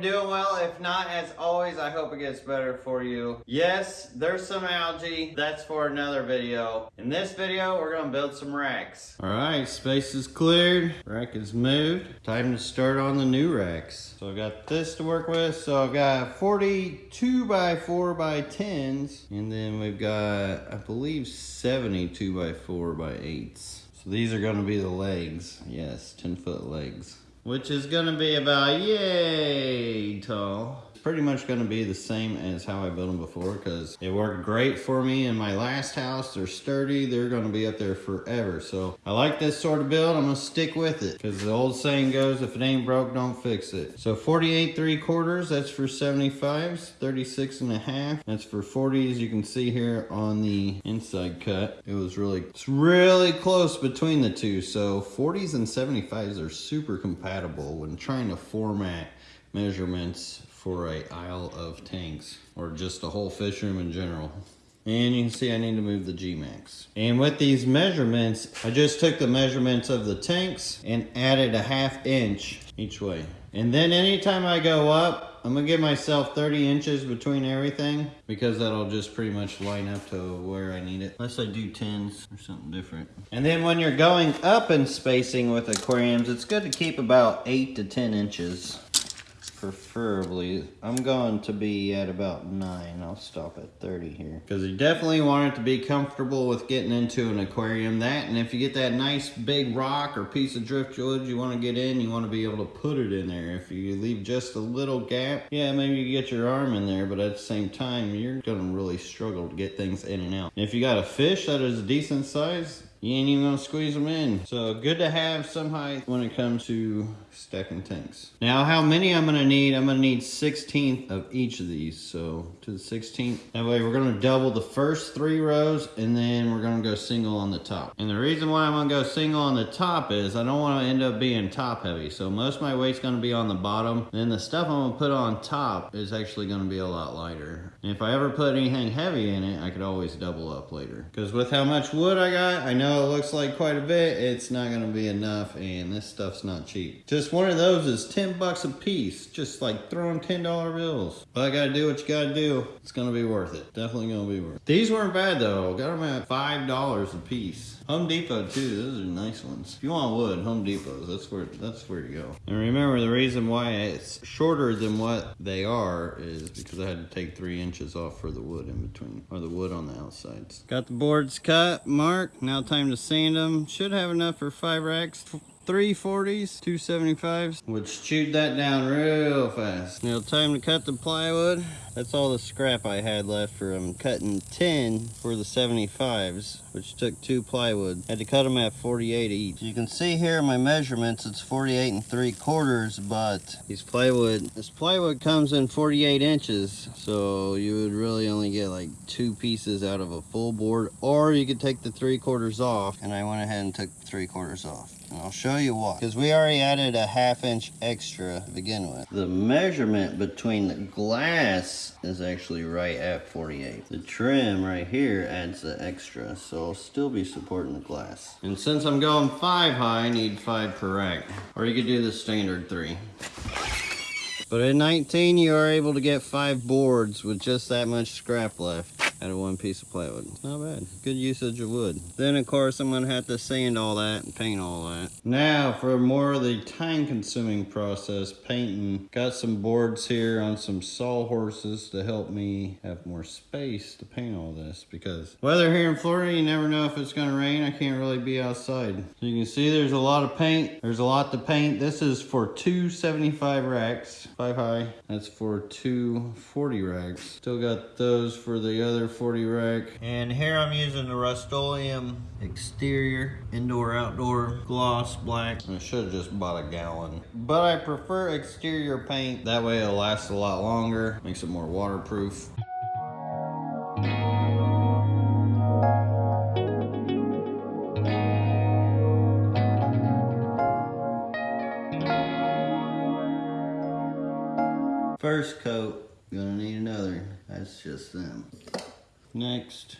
doing well. If not, as always, I hope it gets better for you. Yes, there's some algae. That's for another video. In this video, we're gonna build some racks. All right, space is cleared. Rack is moved. Time to start on the new racks. So I've got this to work with. So I've got 42 by 4 by 10s. And then we've got, I believe, 72 by 4 by 8s. So these are gonna be the legs. Yes, 10 foot legs which is gonna be about yay tall. Pretty much gonna be the same as how I built them before because it worked great for me in my last house. They're sturdy, they're gonna be up there forever. So I like this sort of build, I'm gonna stick with it because the old saying goes, if it ain't broke, don't fix it. So 48 3 quarters, that's for 75s, 36 and a half, that's for 40s. You can see here on the inside cut, it was really, it's really close between the two. So 40s and 75s are super compatible when trying to format measurements for a aisle of tanks or just a whole fish room in general. And you can see I need to move the G-Max. And with these measurements, I just took the measurements of the tanks and added a half inch each way. And then anytime I go up, I'm gonna give myself 30 inches between everything because that'll just pretty much line up to where I need it. Unless I do 10s or something different. And then when you're going up in spacing with aquariums, it's good to keep about 8 to 10 inches preferably. I'm going to be at about 9. I'll stop at 30 here. Because you definitely want it to be comfortable with getting into an aquarium. That, and if you get that nice big rock or piece of driftwood you want to get in, you want to be able to put it in there. If you leave just a little gap, yeah, maybe you get your arm in there, but at the same time, you're going to really struggle to get things in and out. And if you got a fish that is a decent size, you ain't even gonna squeeze them in. So good to have some height when it comes to stacking tanks. Now how many I'm gonna need, I'm gonna need 16th of each of these. So to the 16th, that way we're gonna double the first three rows and then we're gonna go single on the top. And the reason why I'm gonna go single on the top is I don't wanna end up being top heavy. So most of my weight's gonna be on the bottom. Then the stuff I'm gonna put on top is actually gonna be a lot lighter. And if I ever put anything heavy in it, I could always double up later. Because with how much wood I got, I know know it looks like quite a bit, it's not gonna be enough and this stuff's not cheap. Just one of those is 10 bucks a piece, just like throwing $10 bills. But I gotta do what you gotta do. It's gonna be worth it. Definitely gonna be worth it. These weren't bad though. Got them at $5 a piece. Home Depot too, those are nice ones. If you want wood, Home Depot's, that's where, that's where to go. And remember the reason why it's shorter than what they are is because I had to take three inches off for the wood in between, or the wood on the outsides. Got the boards cut, marked, now time to sand them. Should have enough for five racks. 340s, 275s, which chewed that down real fast. Now time to cut the plywood. That's all the scrap I had left from um, cutting 10 for the 75s, which took two plywood. Had to cut them at 48 each. You can see here my measurements, it's 48 and 3 quarters, but these plywood, this plywood comes in 48 inches, so you would really only get like two pieces out of a full board, or you could take the 3 quarters off, and I went ahead and took 3 quarters off. And I'll show you why. Because we already added a half inch extra to begin with. The measurement between the glass is actually right at 48. The trim right here adds the extra, so I'll still be supporting the glass. And since I'm going five high, I need five per rack. Or you could do the standard three. But at 19, you are able to get five boards with just that much scrap left out of one piece of plywood. It's Not bad. Good usage of wood. Then of course I'm gonna have to sand all that and paint all that. Now for more of the time consuming process, painting. Got some boards here on some sawhorses to help me have more space to paint all this because weather here in Florida, you never know if it's gonna rain. I can't really be outside. So you can see there's a lot of paint. There's a lot to paint. This is for 275 racks, five high. That's for 240 racks. Still got those for the other 40 rack. And here I'm using the Rust-Oleum exterior, indoor, outdoor, gloss, black. I should have just bought a gallon. But I prefer exterior paint. That way it'll last a lot longer, makes it more waterproof. First coat, gonna need another. That's just them. Next.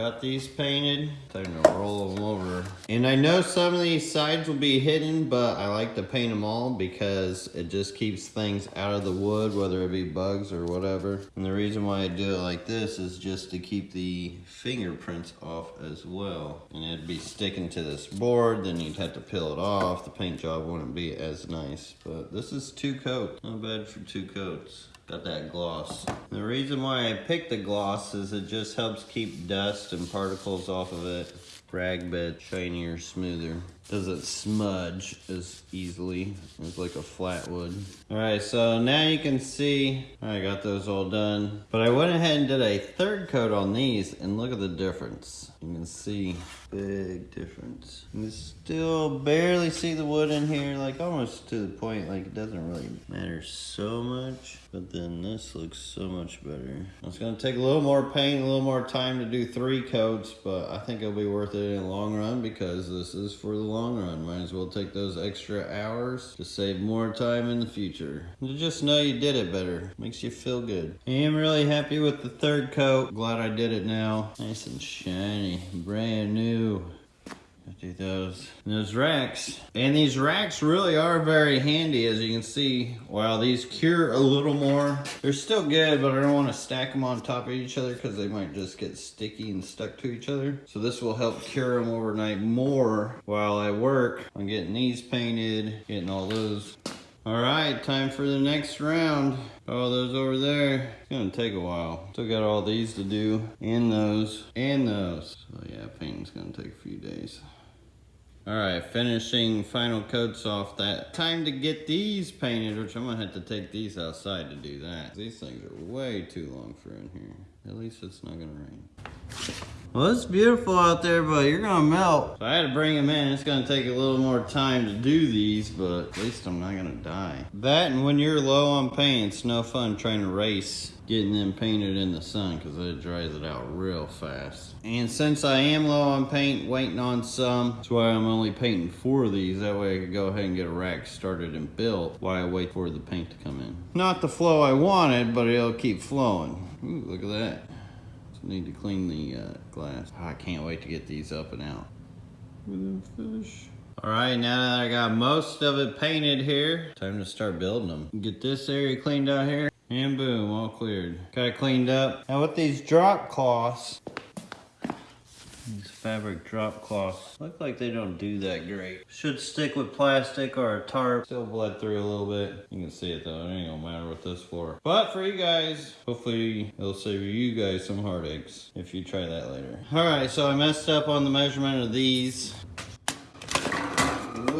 Got these painted. Time to roll them over And I know some of these sides will be hidden, but I like to paint them all because it just keeps things out of the wood, whether it be bugs or whatever. And the reason why I do it like this is just to keep the fingerprints off as well. And it'd be sticking to this board, then you'd have to peel it off. The paint job wouldn't be as nice. But this is two coats, not bad for two coats. Got that gloss. The reason why I picked the gloss is it just helps keep dust and particles off of it. Rag bit shinier, smoother. Doesn't smudge as easily as like a flat wood. All right, so now you can see I got those all done. But I went ahead and did a third coat on these and look at the difference. You can see big difference. You can still barely see the wood in here, like almost to the point like it doesn't really matter so much. But then this looks so much better. It's gonna take a little more paint, a little more time to do three coats, but I think it'll be worth it in the long run because this is for the long run. Might as well take those extra hours to save more time in the future. You just know you did it better. Makes you feel good. I am really happy with the third coat. Glad I did it now. Nice and shiny, brand new. Do those. And those racks. And these racks really are very handy as you can see. While these cure a little more they're still good but I don't want to stack them on top of each other because they might just get sticky and stuck to each other. So this will help cure them overnight more while I work on getting these painted getting all those all right time for the next round all those over there it's gonna take a while still got all these to do and those and those so yeah painting's gonna take a few days all right, finishing final coats off that. Time to get these painted, which I'm gonna have to take these outside to do that. These things are way too long for in here. At least it's not gonna rain. Well, it's beautiful out there, but you're gonna melt. So I had to bring them in. It's gonna take a little more time to do these, but at least I'm not gonna die. That and when you're low on paint, it's no fun trying to race getting them painted in the sun because it dries it out real fast. And since I am low on paint, waiting on some, that's why I'm only painting four of these. That way I could go ahead and get a rack started and built while I wait for the paint to come in. Not the flow I wanted, but it'll keep flowing. Ooh, look at that. Just need to clean the uh, glass. Oh, I can't wait to get these up and out. Fish. All right, now that I got most of it painted here, time to start building them. Get this area cleaned out here. And boom, all cleared. Got it cleaned up. Now with these drop cloths, these fabric drop cloths, look like they don't do that great. Should stick with plastic or a tarp. Still bled through a little bit. You can see it though, it ain't gonna matter with this for. But for you guys, hopefully it'll save you guys some heartaches if you try that later. All right, so I messed up on the measurement of these.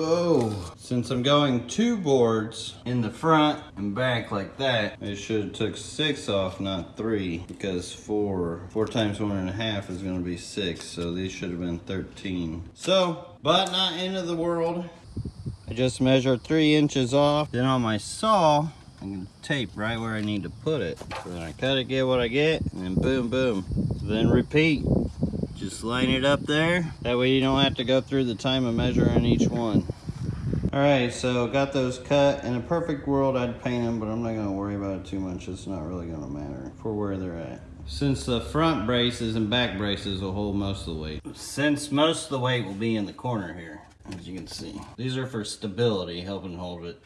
Whoa. Since I'm going two boards in the front and back like that, I should have took six off, not three, because four, four times one and a half is gonna be six, so these should have been 13. So, but not end of the world. I just measured three inches off. Then on my saw, I'm gonna tape right where I need to put it. So then I cut it, get what I get, and then boom, boom. Then repeat. Just line it up there. That way you don't have to go through the time of measuring each one. All right, so got those cut. In a perfect world, I'd paint them, but I'm not gonna worry about it too much. It's not really gonna matter for where they're at. Since the front braces and back braces will hold most of the weight. Since most of the weight will be in the corner here, as you can see. These are for stability, helping hold it.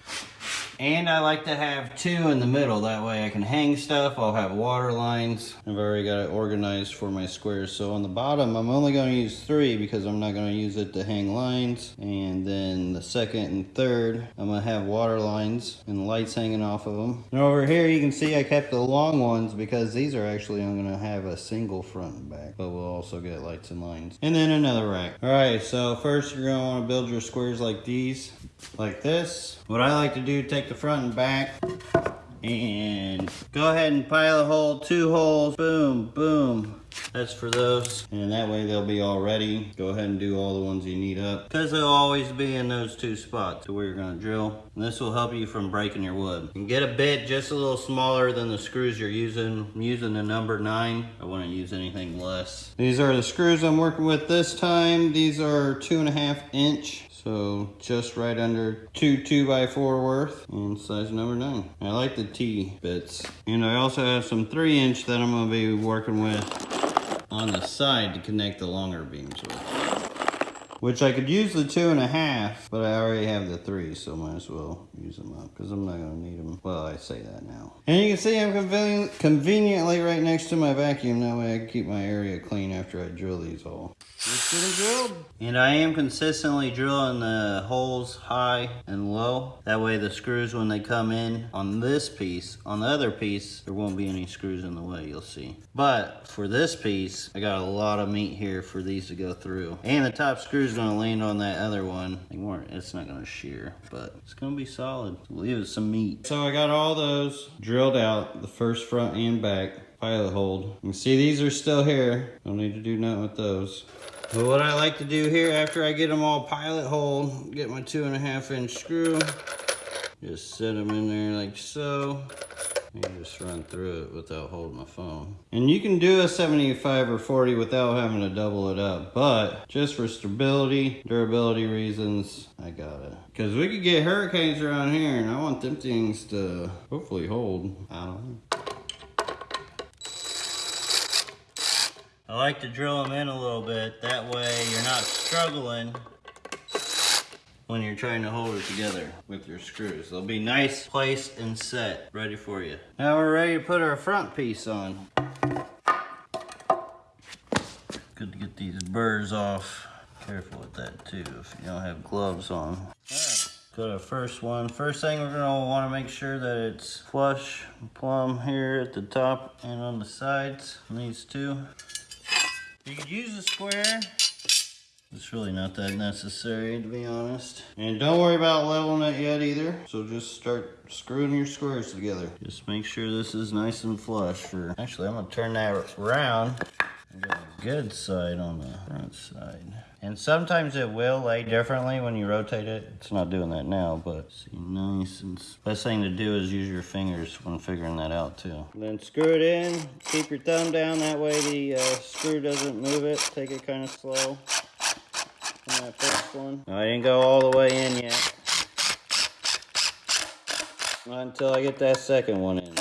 And I like to have two in the middle. That way I can hang stuff. I'll have water lines. I've already got it organized for my squares. So on the bottom, I'm only going to use three because I'm not going to use it to hang lines. And then the second and third, I'm going to have water lines and lights hanging off of them. And over here, you can see I kept the long ones because these are actually, I'm going to have a single front and back. But we'll also get lights and lines. And then another rack. All right, so first you're going to want to build your squares like these like this. What I like to do, take the front and back and go ahead and pilot hole, two holes, boom, boom. That's for those. And that way they'll be all ready. Go ahead and do all the ones you need up. Because they'll always be in those two spots where you're gonna drill. And this will help you from breaking your wood. Can get a bit just a little smaller than the screws you're using. I'm using the number nine. I wouldn't use anything less. These are the screws I'm working with this time. These are two and a half inch. So just right under two two by four worth and size number nine. I like the T bits. And I also have some three inch that I'm gonna be working with on the side to connect the longer beams with. Which I could use the two and a half, but I already have the three, so might as well use them up because I'm not gonna need them. Well, I say that now. And you can see I'm conven conveniently right next to my vacuum. That way I can keep my area clean after I drill these all. Let's get them drilled. And I am consistently drilling the holes high and low. That way the screws, when they come in on this piece, on the other piece, there won't be any screws in the way, you'll see. But for this piece, I got a lot of meat here for these to go through. And the top screw is gonna land on that other one. It's not gonna shear, but it's gonna be solid. Leave it some meat. So I got all those drilled out, the first front and back pilot hold. You see these are still here. Don't need to do nothing with those. But what I like to do here after I get them all pilot hole, get my two and a half inch screw, just set them in there like so. And just run through it without holding the phone. And you can do a 75 or 40 without having to double it up, but just for stability, durability reasons, I got it. Because we could get hurricanes around here and I want them things to hopefully hold. I don't know. I like to drill them in a little bit. That way you're not struggling when you're trying to hold it together with your screws. They'll be nice, placed, and set, ready for you. Now we're ready to put our front piece on. Good to get these burrs off. Careful with that too if you don't have gloves on. Got our first one. First thing we're gonna wanna make sure that it's flush, plumb here at the top and on the sides, on these two. You could use a square. It's really not that necessary to be honest. And don't worry about leveling it yet either. So just start screwing your squares together. Just make sure this is nice and flush for, actually I'm gonna turn that around. Good side on the front side. And sometimes it will lay differently when you rotate it. It's not doing that now, but see, nice. And best thing to do is use your fingers when figuring that out too. Then screw it in, keep your thumb down, that way the uh, screw doesn't move it. Take it kind of slow on that first one. I didn't go all the way in yet. Not until I get that second one in.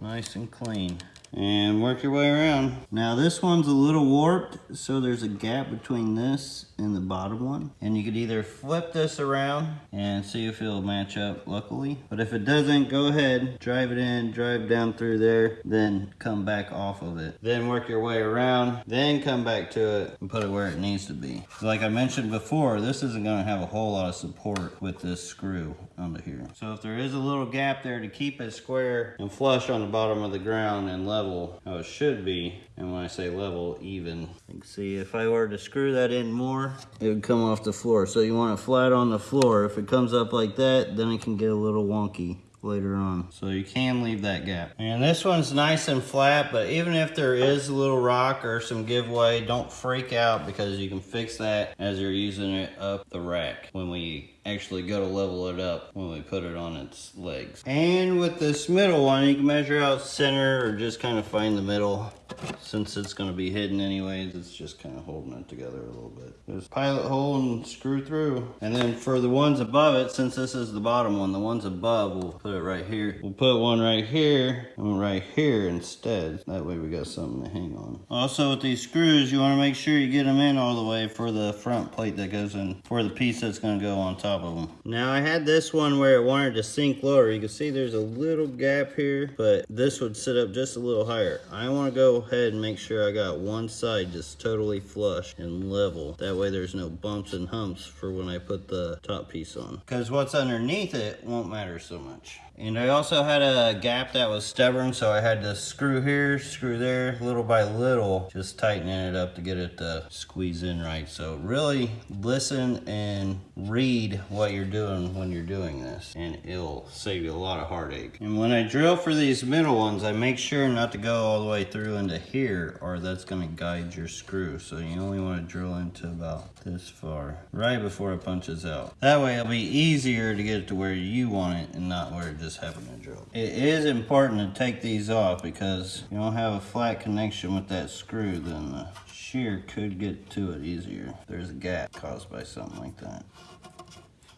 Nice and clean and work your way around. Now this one's a little warped, so there's a gap between this and the bottom one. And you could either flip this around and see if it'll match up luckily. But if it doesn't, go ahead, drive it in, drive down through there, then come back off of it. Then work your way around, then come back to it and put it where it needs to be. Like I mentioned before, this isn't gonna have a whole lot of support with this screw under here. So if there is a little gap there to keep it square and flush on the bottom of the ground and level how it should be, and when I say level, even. You see if I were to screw that in more, it would come off the floor. So you want it flat on the floor. If it comes up like that, then it can get a little wonky later on. So you can leave that gap. And this one's nice and flat, but even if there is a little rock or some giveaway, don't freak out because you can fix that as you're using it up the rack when we actually go to level it up when we put it on its legs. And with this middle one, you can measure out center or just kind of find the middle. Since it's going to be hidden anyways, it's just kind of holding it together a little bit. Just pilot hole and screw through. And then for the ones above it, since this is the bottom one, the ones above, we'll put it right here. We'll put one right here and right here instead. That way we got something to hang on. Also with these screws, you want to make sure you get them in all the way for the front plate that goes in, for the piece that's going to go on top Now I had this one where it wanted to sink lower. You can see there's a little gap here, but this would sit up just a little higher. I want to go ahead and make sure I got one side just totally flush and level. That way there's no bumps and humps for when I put the top piece on. Because what's underneath it won't matter so much. And I also had a gap that was stubborn, so I had to screw here, screw there, little by little, just tightening it up to get it to squeeze in right. So really listen and read what you're doing when you're doing this, and it'll save you a lot of heartache. And when I drill for these middle ones, I make sure not to go all the way through into here, or that's gonna guide your screw. So you only wanna drill into about this far, right before it punches out. That way it'll be easier to get it to where you want it and not where it just happened to drill. It is important to take these off because you don't have a flat connection with that screw, then the shear could get to it easier. There's a gap caused by something like that.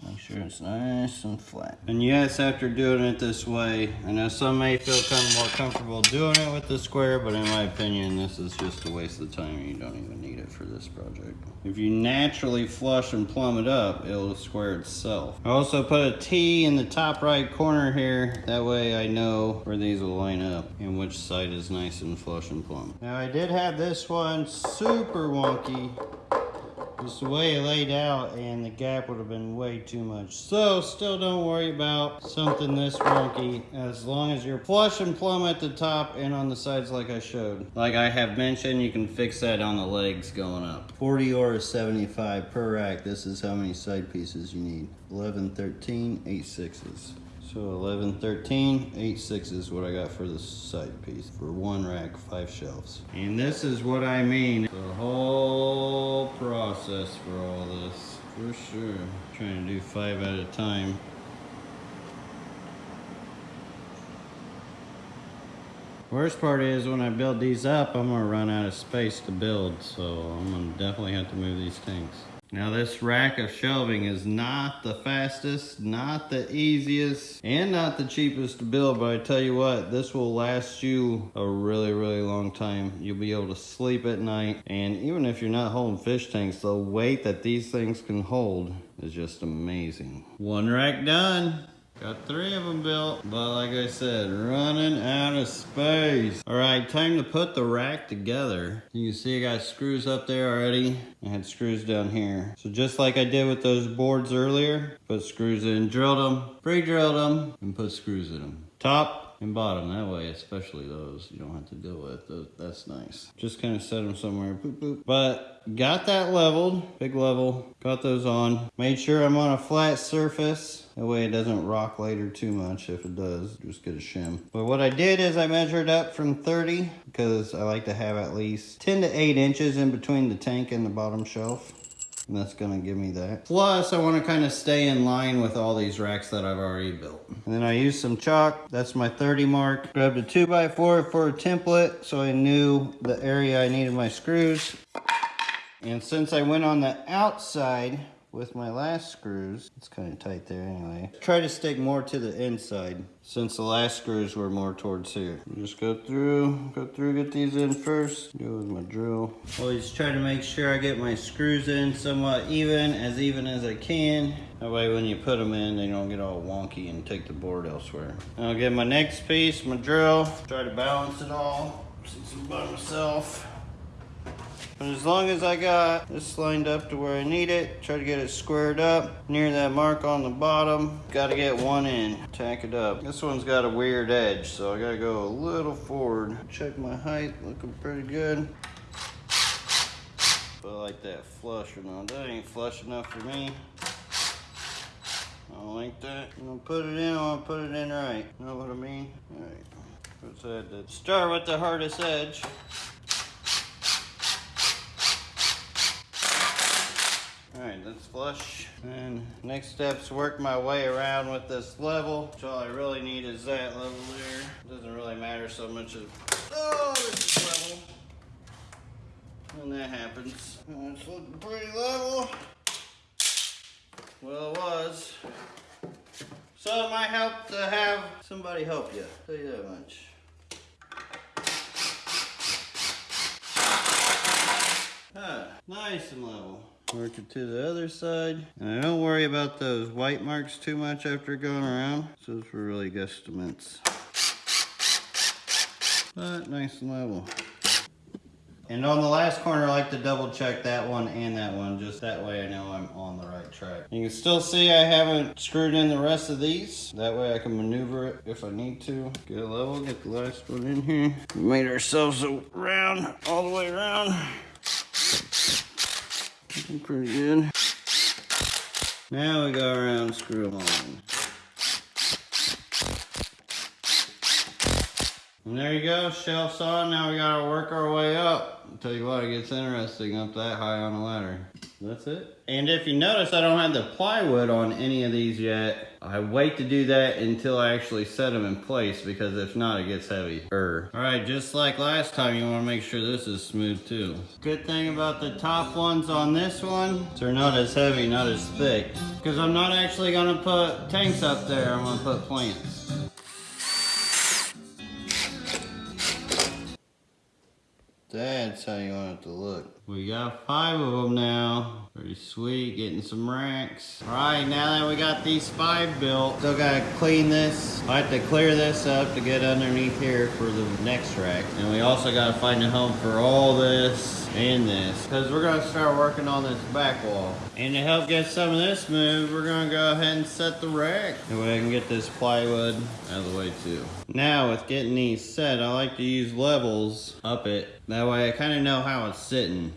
Make sure it's nice and flat. And yes, after doing it this way, I know some may feel kind of more comfortable doing it with the square, but in my opinion, this is just a waste of time. You don't even need it for this project. If you naturally flush and plumb it up, it'll square itself. I also put a T in the top right corner here. That way I know where these will line up and which side is nice and flush and plumb. Now I did have this one super wonky just the way it laid out and the gap would have been way too much. So still don't worry about something this wonky as long as you're flush and plumb at the top and on the sides like I showed. Like I have mentioned, you can fix that on the legs going up. 40 or 75 per rack. This is how many side pieces you need. 11, 13, 8 sixes. So 11, 13, 8 sixes what I got for the side piece. For one rack, five shelves. And this is what I mean. The whole process for all this. For sure. trying to do five at a time. Worst part is when I build these up, I'm gonna run out of space to build. So I'm gonna definitely have to move these tanks. Now this rack of shelving is not the fastest, not the easiest, and not the cheapest to build, but I tell you what, this will last you a really, really long time. You'll be able to sleep at night, and even if you're not holding fish tanks, the weight that these things can hold is just amazing. One rack done. Got three of them built, but like I said, running out of space. All right, time to put the rack together. You can see I got screws up there already. I had screws down here. So just like I did with those boards earlier, put screws in, drilled them, pre-drilled them, and put screws in them. Top, and bottom that way especially those you don't have to deal with those, that's nice. Just kind of set them somewhere boop, boop. but got that leveled big level got those on. Made sure i'm on a flat surface. That way it doesn't rock later too much. If it does just get a shim. But what i did is i measured up from 30 because i like to have at least 10 to 8 inches in between the tank and the bottom shelf and that's gonna give me that. Plus, I wanna kinda stay in line with all these racks that I've already built. And then I used some chalk, that's my 30 mark. Grabbed a 2x4 for a template, so I knew the area I needed my screws. And since I went on the outside, with my last screws, it's kind of tight there anyway. Try to stick more to the inside since the last screws were more towards here. Just go through, go through, get these in first. Do it with my drill. Always try to make sure I get my screws in somewhat even, as even as I can. That way when you put them in, they don't get all wonky and take the board elsewhere. I'll get my next piece, my drill, try to balance it all, since I'm by myself. But as long as I got this lined up to where I need it, try to get it squared up near that mark on the bottom. Got to get one in, tack it up. This one's got a weird edge, so I got to go a little forward. Check my height, looking pretty good. But I like that flush or not. That ain't flush enough for me. I don't like that. I'm gonna put it in, I'm gonna put it in right. You know what I mean? Alright. Let's the start with the hardest edge. All right, that's flush. And next step's work my way around with this level. So all I really need is that level there. Doesn't really matter so much as, oh, this is level. When that happens. And it's looking pretty level. Well, it was. So it might help to have somebody help you. Tell you that much. Ah, nice and level. Work it to the other side. And I don't worry about those white marks too much after going around. So those were really guesstimates. But nice and level. And on the last corner, I like to double check that one and that one, just that way I know I'm on the right track. You can still see I haven't screwed in the rest of these. That way I can maneuver it if I need to. Get a level, get the last one in here. We made ourselves a round, all the way around. Looking pretty good. Now we go around screw on. And there you go, shelves on. Now we gotta work our way up. I'll tell you what, it gets interesting up that high on a ladder. That's it. And if you notice, I don't have the plywood on any of these yet. I wait to do that until I actually set them in place because if not, it gets heavy. All right, just like last time, you wanna make sure this is smooth too. Good thing about the top ones on this one, they're not as heavy, not as thick. Because I'm not actually gonna put tanks up there, I'm gonna put plants. That's how you want it to look. We got five of them now. Pretty sweet, getting some racks. All right, now that we got these five built, still gotta clean this. I have to clear this up to get underneath here for the next rack. And we also gotta find a home for all this and this. Cause we're gonna start working on this back wall. And to help get some of this moved, we're gonna go ahead and set the rack. That way I can get this plywood out of the way too. Now with getting these set, I like to use levels up it. That way I kinda know how it's sitting.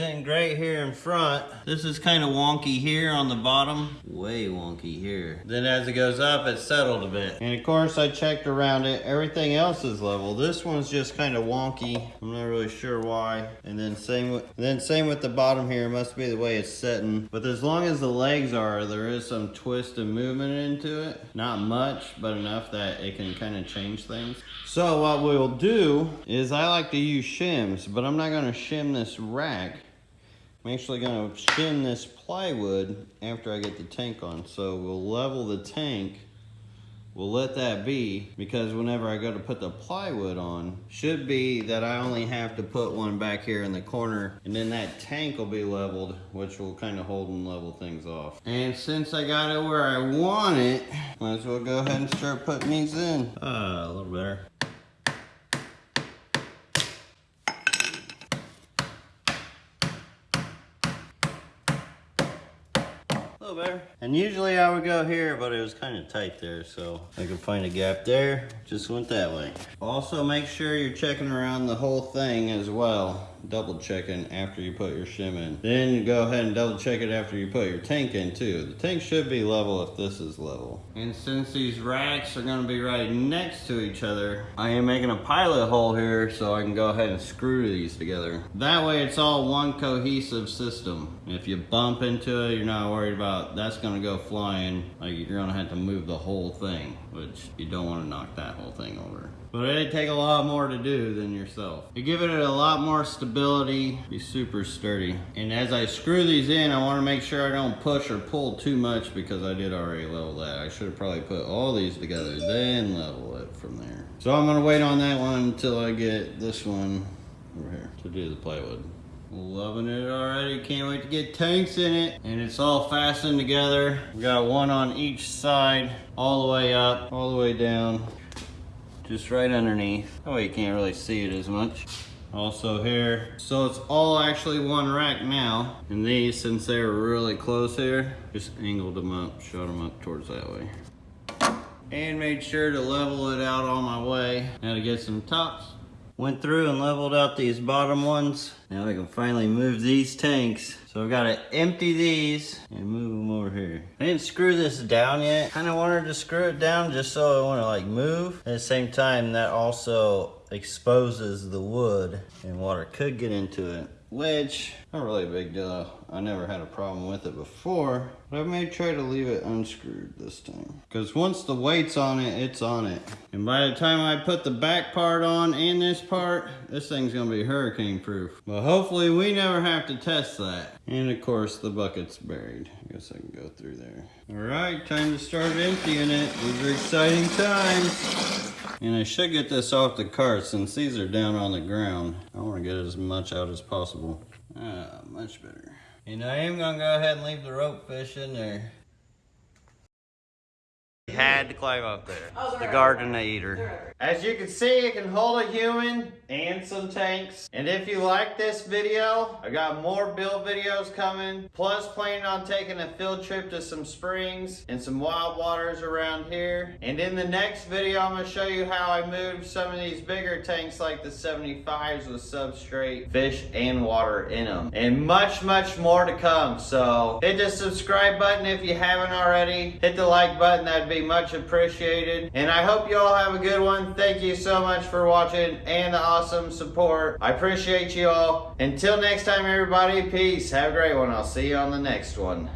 Sitting great here in front. This is kind of wonky here on the bottom. Way wonky here. Then as it goes up, it's settled a bit. And of course, I checked around it. Everything else is level. This one's just kind of wonky. I'm not really sure why. And then same with, then same with the bottom here. It must be the way it's setting. But as long as the legs are, there is some twist and movement into it. Not much, but enough that it can kind of change things. So what we'll do is I like to use shims, but I'm not gonna shim this rack. I'm actually gonna shim this plywood after I get the tank on. So we'll level the tank. We'll let that be because whenever I go to put the plywood on, should be that I only have to put one back here in the corner and then that tank will be leveled, which will kind of hold and level things off. And since I got it where I want it, might as well go ahead and start putting these in. Uh, a little better. And usually I would go here, but it was kind of tight there, so I could find a gap there. Just went that way. Also, make sure you're checking around the whole thing as well. Double checking after you put your shim in. Then you go ahead and double check it after you put your tank in too. The tank should be level if this is level. And since these racks are gonna be right next to each other, I am making a pilot hole here so I can go ahead and screw these together. That way it's all one cohesive system. If you bump into it, you're not worried about that's gonna go flying. Like you're gonna have to move the whole thing, which you don't wanna knock that whole thing over. But it'd take a lot more to do than yourself. You give it a lot more stability, be super sturdy. And as I screw these in, I wanna make sure I don't push or pull too much because I did already level that. I should have probably put all these together, then level it from there. So I'm gonna wait on that one until I get this one over here to do the plywood. Loving it already. Can't wait to get tanks in it. And it's all fastened together. We got one on each side, all the way up, all the way down just right underneath. That way you can't really see it as much. Also here, so it's all actually one rack now. And these, since they're really close here, just angled them up, shot them up towards that way. And made sure to level it out on my way. Now to get some tops. Went through and leveled out these bottom ones. Now we can finally move these tanks. So I've got to empty these and move them over here. I didn't screw this down yet. Kind of wanted to screw it down just so I want to like move. At the same time, that also exposes the wood and water could get into it which not really a big deal. I never had a problem with it before, but I may try to leave it unscrewed this time. Because once the weight's on it, it's on it. And by the time I put the back part on and this part, this thing's gonna be hurricane proof. But hopefully we never have to test that. And of course the bucket's buried. I guess I can go through there. All right, time to start emptying it. These are exciting times. And I should get this off the cart since these are down on the ground. I want to get as much out as possible. Ah, much better. And I am going to go ahead and leave the rope fish in there had to climb up there. Oh, the garden eater. As you can see, it can hold a human and some tanks. And if you like this video, I got more build videos coming. Plus planning on taking a field trip to some springs and some wild waters around here. And in the next video, I'm gonna show you how I moved some of these bigger tanks like the 75s with substrate, fish, and water in them. And much, much more to come. So hit the subscribe button if you haven't already. Hit the like button, that'd be much appreciated. And I hope you all have a good one. Thank you so much for watching and the awesome awesome support. I appreciate you all. Until next time, everybody, peace. Have a great one. I'll see you on the next one.